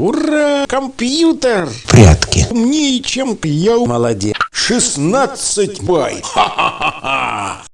Ура! Компьютер! Прятки. Умнее, чем я. Молодец. 16 бай. Ха-ха-ха-ха.